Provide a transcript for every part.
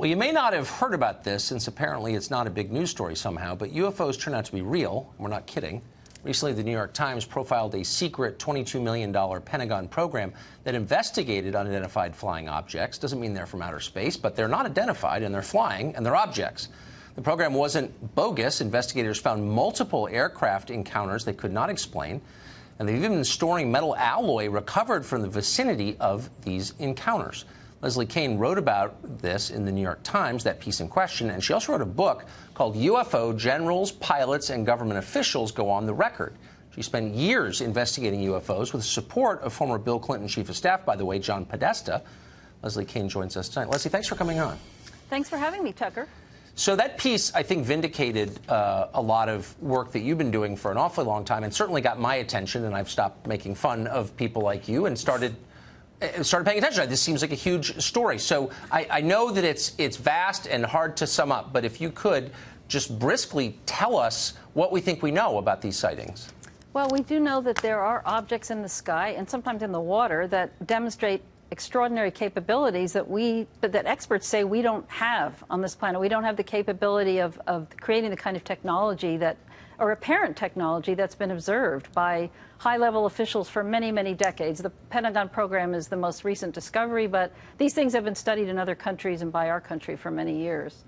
Well, you may not have heard about this since apparently it's not a big news story somehow, but UFOs turn out to be real. We're not kidding. Recently, the New York Times profiled a secret $22 million Pentagon program that investigated unidentified flying objects. Doesn't mean they're from outer space, but they're not identified and they're flying and they're objects. The program wasn't bogus. Investigators found multiple aircraft encounters they could not explain, and they've even been storing metal alloy recovered from the vicinity of these encounters. Leslie Kean wrote about this in the New York Times, that piece in question, and she also wrote a book called UFO Generals, Pilots, and Government Officials Go on the Record. She spent years investigating UFOs with the support of former Bill Clinton Chief of Staff, by the way, John Podesta. Leslie Kean joins us tonight. Leslie, thanks for coming on. Thanks for having me, Tucker. So that piece, I think, vindicated uh, a lot of work that you've been doing for an awfully long time and certainly got my attention, and I've stopped making fun of people like you and started started paying attention. This seems like a huge story. So I, I, know that it's it's vast and hard to sum up, but if you could just briskly tell us what we think we know about these sightings. Well, we do know that there are objects in the sky and sometimes in the water that demonstrate extraordinary capabilities that we that experts say we don't have on this planet. We don't have the capability of, of creating the kind of technology that or apparent technology that's been observed by high-level officials for many, many decades. The Pentagon program is the most recent discovery, but these things have been studied in other countries and by our country for many years.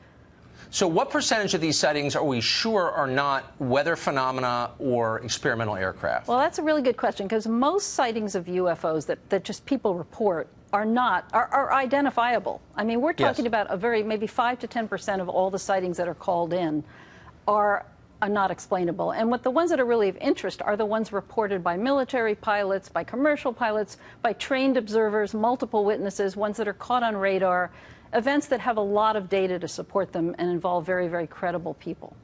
So what percentage of these sightings are we sure are not weather phenomena or experimental aircraft? Well, that's a really good question because most sightings of UFOs that, that just people report are not, are, are identifiable. I mean, we're talking yes. about a very, maybe 5 to 10 percent of all the sightings that are called in are are not explainable. And what the ones that are really of interest are the ones reported by military pilots, by commercial pilots, by trained observers, multiple witnesses, ones that are caught on radar, events that have a lot of data to support them and involve very, very credible people.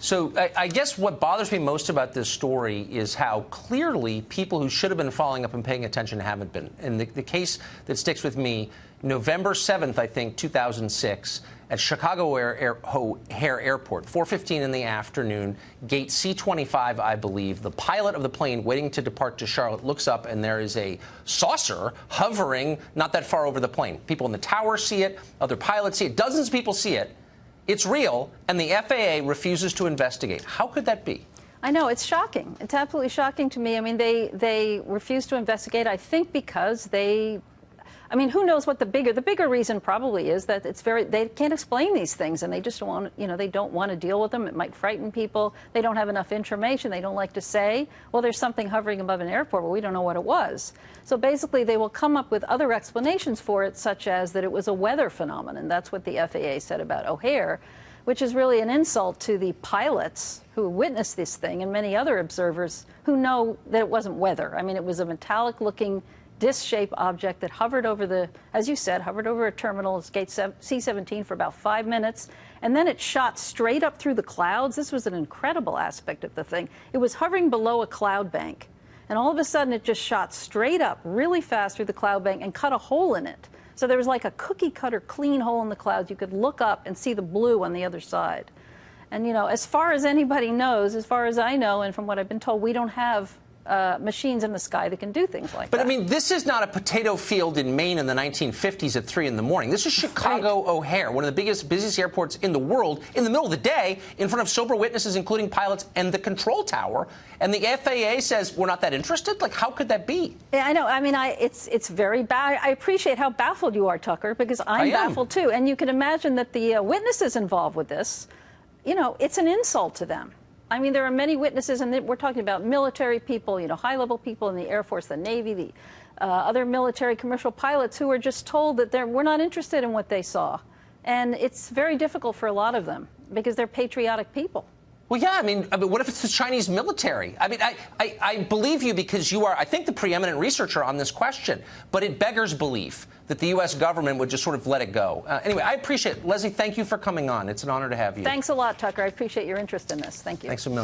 So I, I, guess what bothers me most about this story is how clearly people who should have been following up and paying attention haven't been. And the, the case that sticks with me, November 7th, I think, 2006, at Chicago Air, Air, O'Hare Airport, 4.15 in the afternoon, gate C-25, I believe. The pilot of the plane waiting to depart to Charlotte looks up, and there is a saucer hovering not that far over the plane. People in the tower see it. Other pilots see it. Dozens of people see it. It's real, and the FAA refuses to investigate. How could that be? I know, it's shocking. It's absolutely shocking to me. I mean, they, they refuse to investigate, I think because they I mean, who knows what the bigger, the bigger reason probably is that it's very, they can't explain these things and they just don't want, you know, they don't want to deal with them. It might frighten people. They don't have enough information. They don't like to say, well, there's something hovering above an airport, but we don't know what it was. So basically, they will come up with other explanations for it, such as that it was a weather phenomenon. That's what the FAA said about O'Hare which is really an insult to the pilots who witnessed this thing and many other observers who know that it wasn't weather. I mean, it was a metallic looking disc-shaped object that hovered over the, as you said, hovered over a terminal, it's gate C-17 for about five minutes, and then it shot straight up through the clouds. This was an incredible aspect of the thing. It was hovering below a cloud bank, and all of a sudden it just shot straight up really fast through the cloud bank and cut a hole in it. So there was like a cookie cutter clean hole in the clouds. You could look up and see the blue on the other side. And, you know, as far as anybody knows, as far as I know, and from what I've been told, we don't have uh, machines in the sky that can do things like but, that. But I mean, this is not a potato field in Maine in the 1950s at 3 in the morning. This is Chicago right. O'Hare, one of the biggest, busiest airports in the world, in the middle of the day, in front of sober witnesses, including pilots and the control tower. And the FAA says we're not that interested? Like, how could that be? Yeah, I know. I mean, I, it's, it's very bad. I appreciate how baffled you are, Tucker, because I'm baffled too. And you can imagine that the uh, witnesses involved with this, you know, it's an insult to them. I mean, there are many witnesses, and we're talking about military people, you know, high-level people in the Air Force, the Navy, the uh, other military commercial pilots who are just told that they're, we're not interested in what they saw. And it's very difficult for a lot of them because they're patriotic people. Well, yeah, I mean, I mean, what if it's the Chinese military? I mean, I, I, I, believe you because you are, I think, the preeminent researcher on this question, but it beggars belief that the U.S. government would just sort of let it go. Uh, anyway, I appreciate it. Leslie, thank you for coming on. It's an honor to have you. Thanks a lot, Tucker. I appreciate your interest in this. Thank you. Thanks a million.